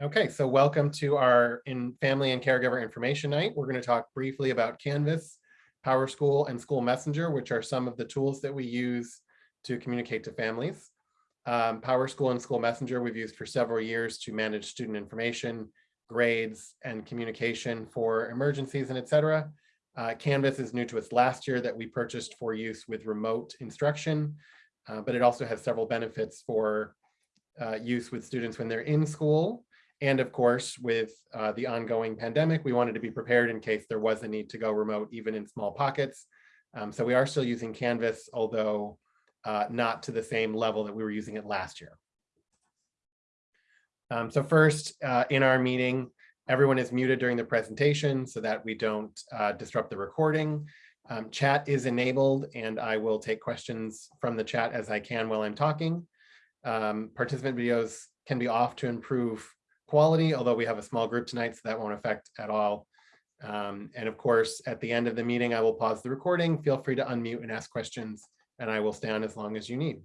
Okay, so welcome to our in family and caregiver information night. We're going to talk briefly about Canvas, PowerSchool, and School Messenger, which are some of the tools that we use to communicate to families. Um, PowerSchool and School Messenger we've used for several years to manage student information, grades, and communication for emergencies and et cetera. Uh, Canvas is new to us last year that we purchased for use with remote instruction, uh, but it also has several benefits for uh, use with students when they're in school and of course, with uh, the ongoing pandemic, we wanted to be prepared in case there was a need to go remote, even in small pockets. Um, so we are still using Canvas, although uh, not to the same level that we were using it last year. Um, so first, uh, in our meeting, everyone is muted during the presentation so that we don't uh, disrupt the recording. Um, chat is enabled and I will take questions from the chat as I can while I'm talking. Um, participant videos can be off to improve quality, although we have a small group tonight, so that won't affect at all. Um, and of course, at the end of the meeting, I will pause the recording. Feel free to unmute and ask questions, and I will stay on as long as you need.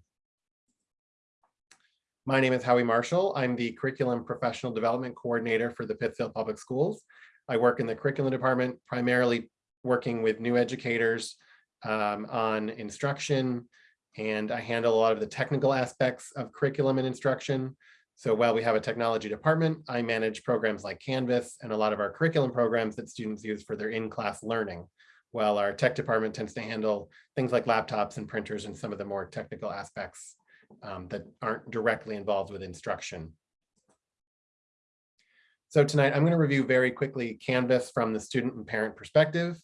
My name is Howie Marshall. I'm the Curriculum Professional Development Coordinator for the Pittsfield Public Schools. I work in the curriculum department, primarily working with new educators um, on instruction, and I handle a lot of the technical aspects of curriculum and instruction. So while we have a technology department, I manage programs like Canvas and a lot of our curriculum programs that students use for their in-class learning, while our tech department tends to handle things like laptops and printers and some of the more technical aspects um, that aren't directly involved with instruction. So tonight I'm going to review very quickly Canvas from the student and parent perspective.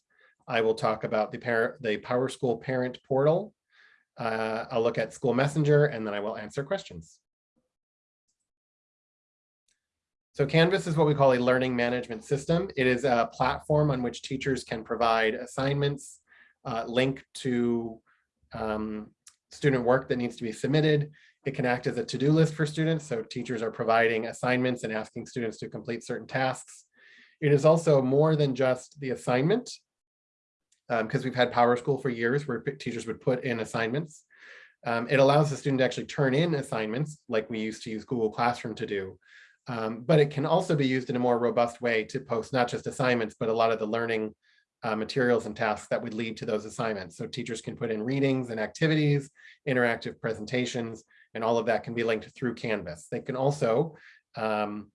I will talk about the, parent, the PowerSchool parent portal. Uh, I'll look at School Messenger and then I will answer questions. So Canvas is what we call a learning management system. It is a platform on which teachers can provide assignments, uh, link to um, student work that needs to be submitted. It can act as a to-do list for students. So teachers are providing assignments and asking students to complete certain tasks. It is also more than just the assignment because um, we've had PowerSchool for years where teachers would put in assignments. Um, it allows the student to actually turn in assignments like we used to use Google Classroom to do. Um, but it can also be used in a more robust way to post not just assignments, but a lot of the learning uh, materials and tasks that would lead to those assignments. So teachers can put in readings and activities, interactive presentations, and all of that can be linked through Canvas. They can also, um,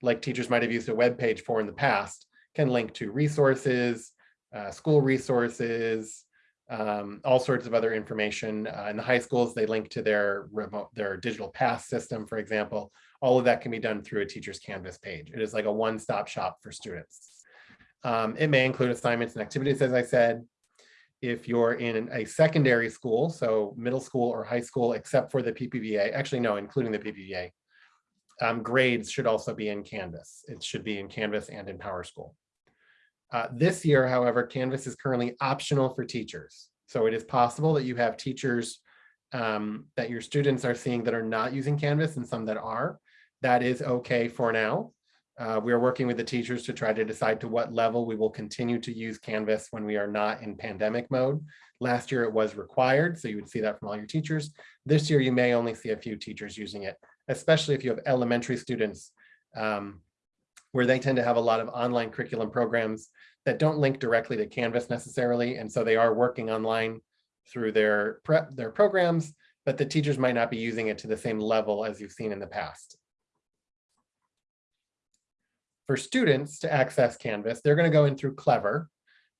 like teachers might have used a web page for in the past, can link to resources, uh, school resources, um, all sorts of other information. Uh, in the high schools, they link to their remote, their digital pass system, for example, all of that can be done through a teacher's Canvas page. It is like a one-stop shop for students. Um, it may include assignments and activities, as I said. If you're in a secondary school, so middle school or high school, except for the PPVA, actually no, including the PPVA, um, grades should also be in Canvas. It should be in Canvas and in PowerSchool. Uh, this year, however, Canvas is currently optional for teachers. So it is possible that you have teachers um, that your students are seeing that are not using Canvas and some that are that is okay for now. Uh, we are working with the teachers to try to decide to what level we will continue to use Canvas when we are not in pandemic mode. Last year it was required, so you would see that from all your teachers. This year you may only see a few teachers using it, especially if you have elementary students um, where they tend to have a lot of online curriculum programs that don't link directly to Canvas necessarily, and so they are working online through their prep, their programs, but the teachers might not be using it to the same level as you've seen in the past for students to access Canvas, they're going to go in through Clever,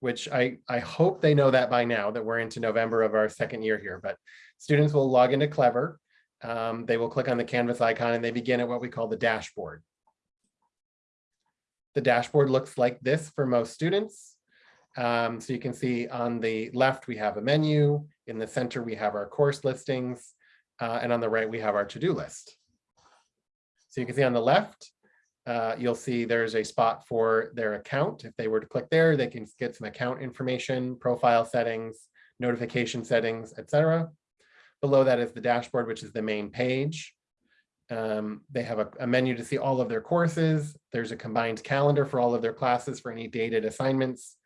which I, I hope they know that by now that we're into November of our second year here, but students will log into Clever. Um, they will click on the Canvas icon and they begin at what we call the dashboard. The dashboard looks like this for most students. Um, so you can see on the left, we have a menu. In the center, we have our course listings. Uh, and on the right, we have our to-do list. So you can see on the left, uh, you'll see there's a spot for their account. If they were to click there, they can get some account information, profile settings, notification settings, etc. Below that is the dashboard, which is the main page. Um, they have a, a, menu to see all of their courses. There's a combined calendar for all of their classes for any dated assignments.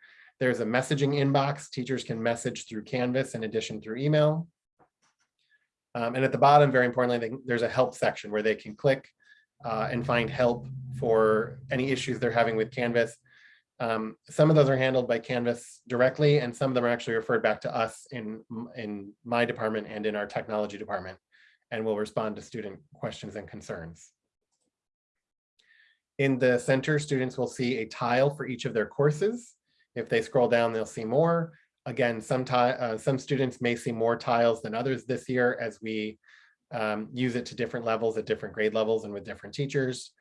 There's a messaging inbox. Teachers can message through Canvas in addition through email. Um, and at the bottom, very importantly, they, there's a help section where they can click uh, and find help for any issues they're having with Canvas. Um, some of those are handled by Canvas directly, and some of them are actually referred back to us in, in my department and in our technology department, and will respond to student questions and concerns. In the center, students will see a tile for each of their courses. If they scroll down, they'll see more. Again, some, uh, some students may see more tiles than others this year as we um, use it to different levels at different grade levels and with different teachers.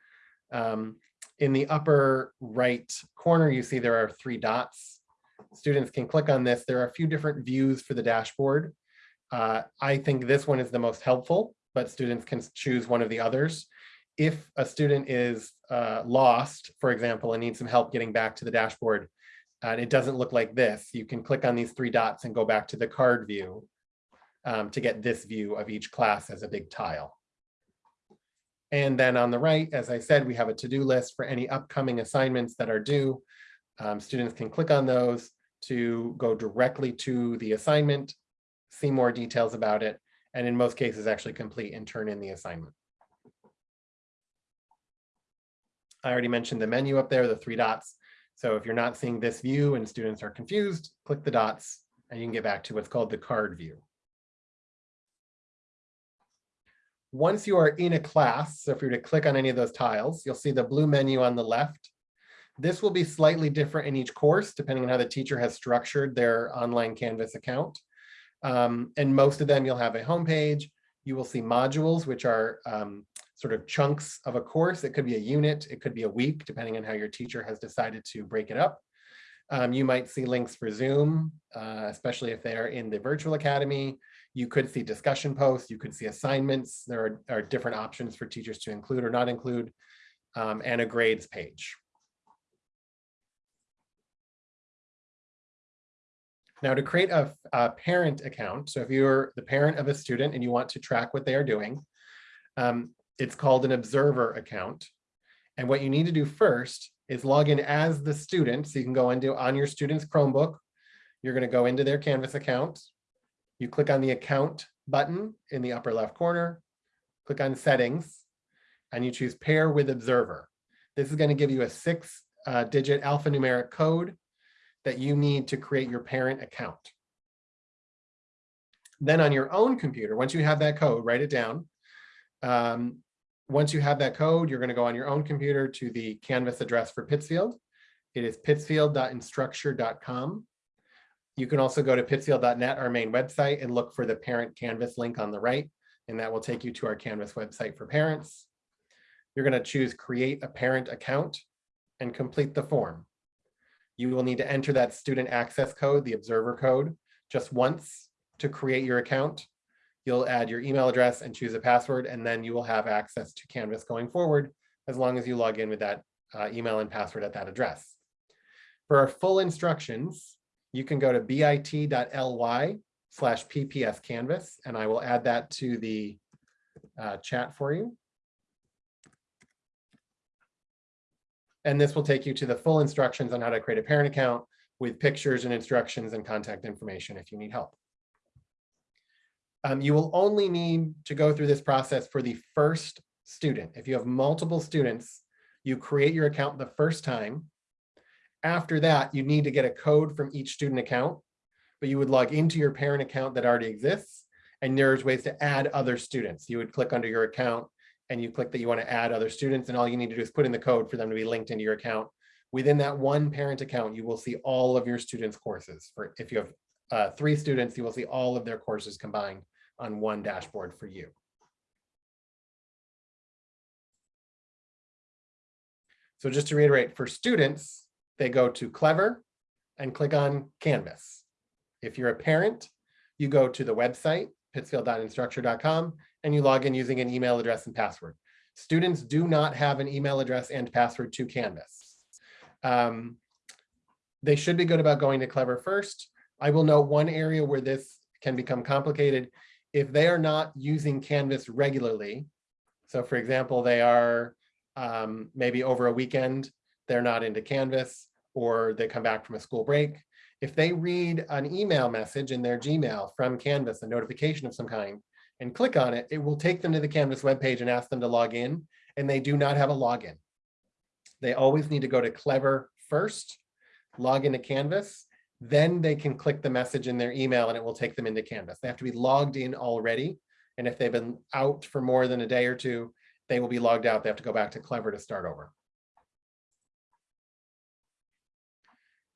Um, in the upper right corner, you see there are three dots. Students can click on this. There are a few different views for the dashboard. Uh, I think this one is the most helpful, but students can choose one of the others. If a student is uh, lost, for example, and needs some help getting back to the dashboard, and it doesn't look like this, you can click on these three dots and go back to the card view um, to get this view of each class as a big tile. And then on the right, as I said, we have a to-do list for any upcoming assignments that are due. Um, students can click on those to go directly to the assignment, see more details about it, and in most cases actually complete and turn in the assignment. I already mentioned the menu up there, the three dots. So if you're not seeing this view and students are confused, click the dots and you can get back to what's called the card view. Once you are in a class, so if you were to click on any of those tiles, you'll see the blue menu on the left. This will be slightly different in each course, depending on how the teacher has structured their online Canvas account. Um, and most of them, you'll have a homepage. You will see modules, which are um, sort of chunks of a course. It could be a unit, it could be a week, depending on how your teacher has decided to break it up. Um, you might see links for Zoom, uh, especially if they are in the virtual academy. You could see discussion posts, you could see assignments. There are, are different options for teachers to include or not include, um, and a grades page. Now to create a, a, parent account, so if you're the parent of a student and you want to track what they are doing, um, it's called an observer account. And what you need to do first is log in as the student. So you can go into on your student's Chromebook. You're going to go into their Canvas account. You click on the account button in the upper left corner, click on settings, and you choose pair with observer. This is going to give you a six uh, digit alphanumeric code that you need to create your parent account. Then on your own computer, once you have that code, write it down. Um, once you have that code, you're going to go on your own computer to the Canvas address for Pittsfield. It is pittsfield.instructure.com. You can also go to pittsfield.net, our main website, and look for the parent Canvas link on the right, and that will take you to our Canvas website for parents. You're going to choose create a parent account and complete the form. You will need to enter that student access code, the observer code, just once to create your account. You'll add your email address and choose a password, and then you will have access to Canvas going forward as long as you log in with that uh, email and password at that address. For our full instructions, you can go to bit.ly slash pps canvas, and I will add that to the uh, chat for you. And this will take you to the full instructions on how to create a parent account with pictures and instructions and contact information if you need help. Um, you will only need to go through this process for the first student. If you have multiple students, you create your account the first time after that, you need to get a code from each student account, but you would log into your parent account that already exists. And there's ways to add other students. You would click under your account and you click that you want to add other students. And all you need to do is put in the code for them to be linked into your account. Within that one parent account, you will see all of your students' courses. For If you have uh, three students, you will see all of their courses combined on one dashboard for you. So just to reiterate, for students, they go to Clever and click on Canvas. If you're a parent, you go to the website, pittsfield.instructure.com, and you log in using an email address and password. Students do not have an email address and password to Canvas. Um, they should be good about going to Clever first. I will note one area where this can become complicated. If they are not using Canvas regularly, so for example, they are um, maybe over a weekend, they're not into Canvas or they come back from a school break. If they read an email message in their Gmail from Canvas, a notification of some kind, and click on it, it will take them to the Canvas webpage and ask them to log in. and they do not have a login. They always need to go to Clever first, log into Canvas, then they can click the message in their email and it will take them into Canvas. They have to be logged in already. And if they've been out for more than a day or two, they will be logged out. They have to go back to Clever to start over.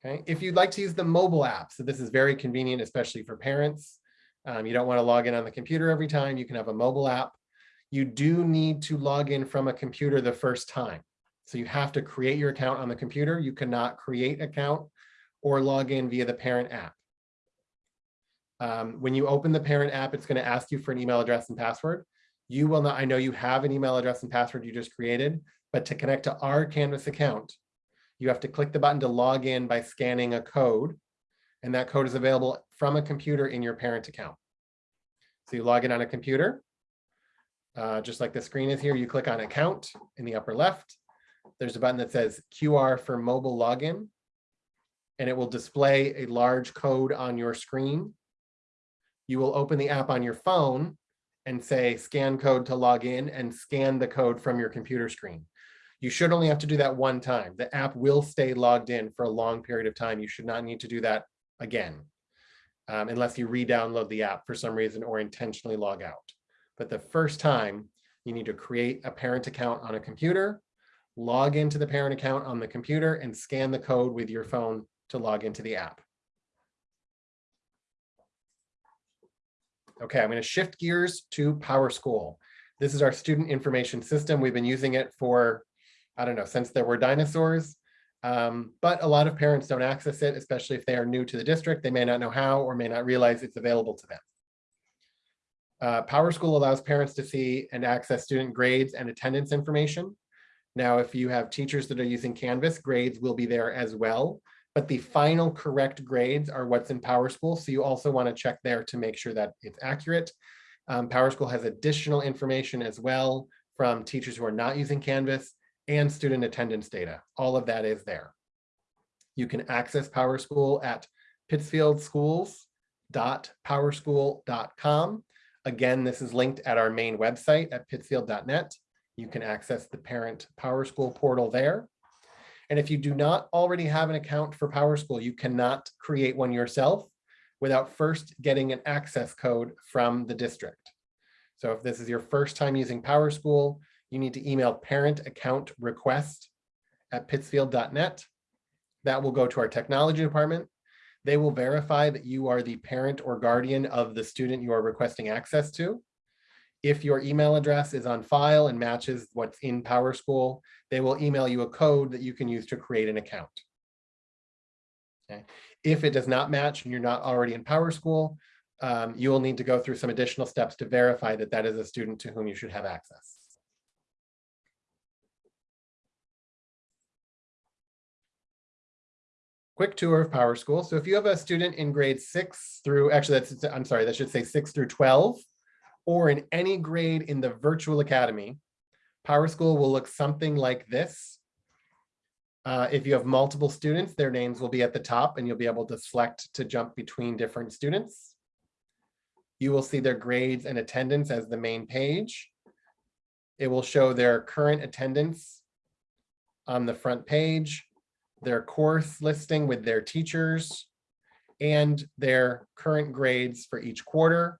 Okay, if you'd like to use the mobile app, so this is very convenient, especially for parents. Um, you don't want to log in on the computer every time. You can have a mobile app. You do need to log in from a computer the first time. So you have to create your account on the computer. You cannot create account or log in via the parent app. Um, when you open the parent app, it's going to ask you for an email address and password. You will not, I know you have an email address and password you just created, but to connect to our Canvas account, you have to click the button to log in by scanning a code. And that code is available from a computer in your parent account. So you log in on a computer, uh, just like the screen is here, you click on account in the upper left. There's a button that says QR for mobile login, and it will display a large code on your screen. You will open the app on your phone and say scan code to log in and scan the code from your computer screen. You should only have to do that one time. The app will stay logged in for a long period of time. You should not need to do that again, um, unless you re-download the app for some reason or intentionally log out. But the first time, you need to create a parent account on a computer, log into the parent account on the computer, and scan the code with your phone to log into the app. Okay, I'm going to shift gears to PowerSchool. This is our student information system. We've been using it for I don't know, since there were dinosaurs. Um, but a lot of parents don't access it, especially if they are new to the district. They may not know how or may not realize it's available to them. Uh, PowerSchool allows parents to see and access student grades and attendance information. Now, if you have teachers that are using Canvas, grades will be there as well, but the final correct grades are what's in PowerSchool. So you also want to check there to make sure that it's accurate. Um, PowerSchool has additional information as well from teachers who are not using Canvas and student attendance data. All of that is there. You can access PowerSchool at pittsfieldschools.powerschool.com. Again, this is linked at our main website at pittsfield.net. You can access the parent PowerSchool portal there. And if you do not already have an account for PowerSchool, you cannot create one yourself without first getting an access code from the district. So if this is your first time using PowerSchool, you need to email parent account request at pittsfield.net. That will go to our technology department. They will verify that you are the parent or guardian of the student you are requesting access to. If your email address is on file and matches what's in PowerSchool, they will email you a code that you can use to create an account. Okay. If it does not match and you're not already in PowerSchool, um, you will need to go through some additional steps to verify that that is a student to whom you should have access. Quick tour of PowerSchool. So if you have a student in grade six through, actually that's, I'm sorry, that should say six through 12, or in any grade in the virtual academy, PowerSchool will look something like this. Uh, if you have multiple students, their names will be at the top and you'll be able to select to jump between different students. You will see their grades and attendance as the main page. It will show their current attendance on the front page their course listing with their teachers, and their current grades for each quarter,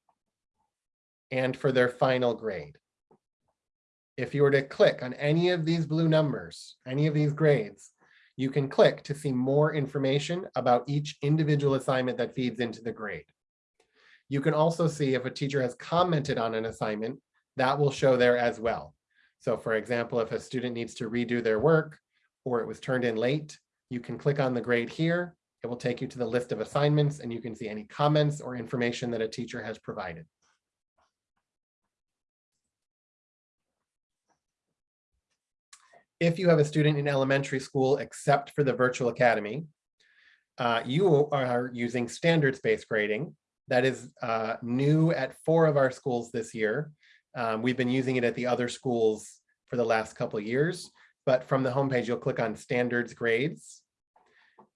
and for their final grade. If you were to click on any of these blue numbers, any of these grades, you can click to see more information about each individual assignment that feeds into the grade. You can also see if a teacher has commented on an assignment, that will show there as well. So for example, if a student needs to redo their work or it was turned in late, you can click on the grade here. It will take you to the list of assignments and you can see any comments or information that a teacher has provided. If you have a student in elementary school, except for the virtual academy, uh, you are using standards-based grading. That is uh, new at four of our schools this year. Um, we've been using it at the other schools for the last couple years, but from the homepage, you'll click on standards grades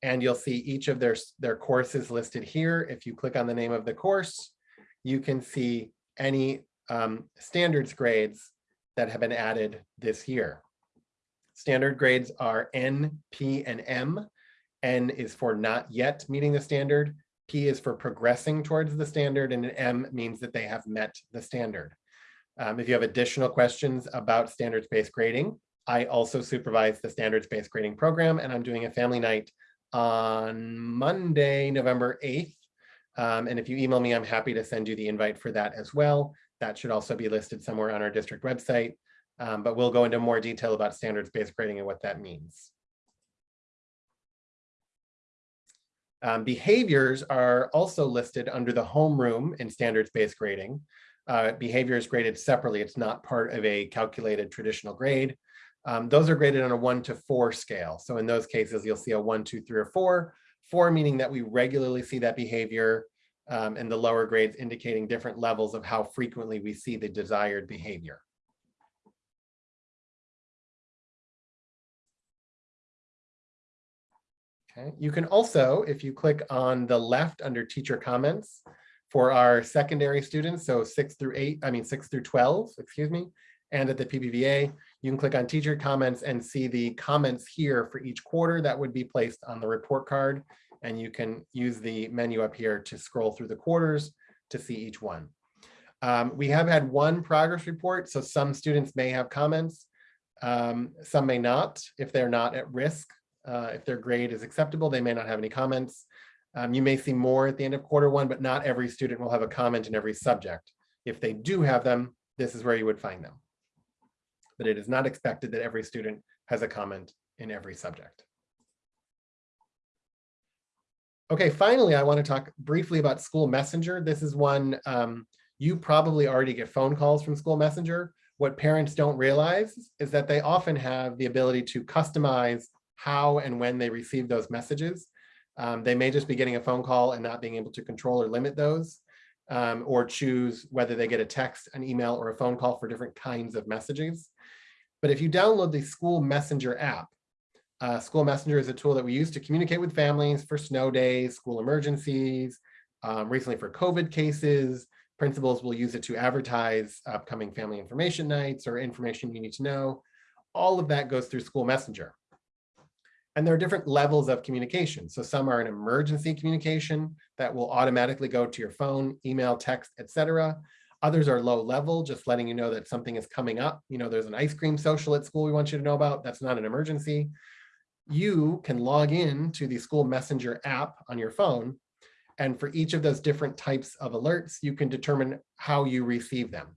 and you'll see each of their, their courses listed here. If you click on the name of the course, you can see any um, standards grades that have been added this year. Standard grades are N, P, and M. N is for not yet meeting the standard. P is for progressing towards the standard, and an M means that they have met the standard. Um, if you have additional questions about standards-based grading, I also supervise the standards-based grading program, and I'm doing a family night on Monday, November 8th. Um, and if you email me, I'm happy to send you the invite for that as well. That should also be listed somewhere on our district website, um, but we'll go into more detail about standards-based grading and what that means. Um, behaviors are also listed under the homeroom in standards-based grading. Uh, behavior is graded separately. It's not part of a calculated traditional grade. Um, those are graded on a one to four scale. So in those cases, you'll see a one, two, three, or four. Four meaning that we regularly see that behavior um, and the lower grades indicating different levels of how frequently we see the desired behavior. Okay, you can also, if you click on the left under teacher comments for our secondary students, so six through eight, I mean, six through 12, excuse me, and at the PPVA, you can click on teacher comments and see the comments here for each quarter that would be placed on the report card. And you can use the menu up here to scroll through the quarters to see each one. Um, we have had one progress report, so some students may have comments. Um, some may not, if they're not at risk. Uh, if their grade is acceptable, they may not have any comments. Um, you may see more at the end of quarter one, but not every student will have a comment in every subject. If they do have them, this is where you would find them but it is not expected that every student has a comment in every subject. Okay, finally, I want to talk briefly about School Messenger. This is one um, you probably already get phone calls from School Messenger. What parents don't realize is that they often have the ability to customize how and when they receive those messages. Um, they may just be getting a phone call and not being able to control or limit those, um, or choose whether they get a text, an email, or a phone call for different kinds of messages. But if you download the School Messenger app, uh, School Messenger is a tool that we use to communicate with families for snow days, school emergencies, um, recently for COVID cases. Principals will use it to advertise upcoming family information nights or information you need to know. All of that goes through School Messenger. And there are different levels of communication. So some are an emergency communication that will automatically go to your phone, email, text, etc. Others are low level, just letting you know that something is coming up. You know, there's an ice cream social at school we want you to know about. That's not an emergency. You can log in to the school messenger app on your phone. And for each of those different types of alerts, you can determine how you receive them.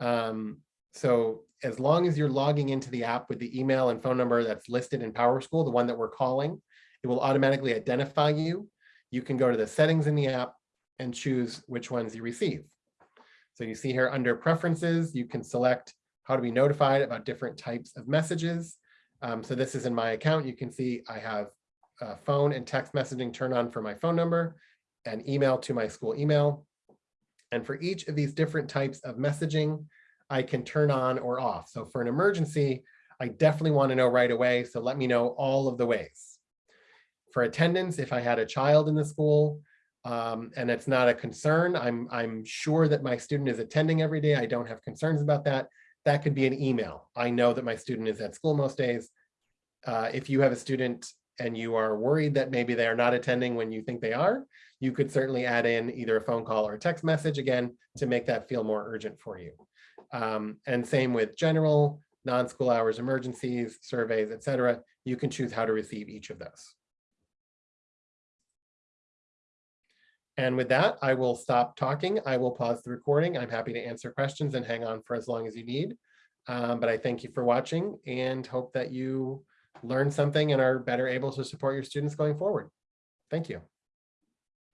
Um, so as long as you're logging into the app with the email and phone number that's listed in PowerSchool, the one that we're calling, it will automatically identify you. You can go to the settings in the app and choose which ones you receive. So you see here under preferences, you can select how to be notified about different types of messages. Um, so this is in my account. You can see I have uh, phone and text messaging turned on for my phone number and email to my school email. And for each of these different types of messaging, I can turn on or off. So for an emergency, I definitely want to know right away. So let me know all of the ways. For attendance, if I had a child in the school, um, and it's not a concern. I'm, I'm sure that my student is attending every day. I don't have concerns about that. That could be an email. I know that my student is at school most days. Uh, if you have a student and you are worried that maybe they are not attending when you think they are, you could certainly add in either a phone call or a text message again to make that feel more urgent for you. Um, and same with general, non-school hours, emergencies, surveys, etc. You can choose how to receive each of those. And with that, I will stop talking. I will pause the recording. I'm happy to answer questions and hang on for as long as you need. Um, but I thank you for watching and hope that you learn something and are better able to support your students going forward. Thank you.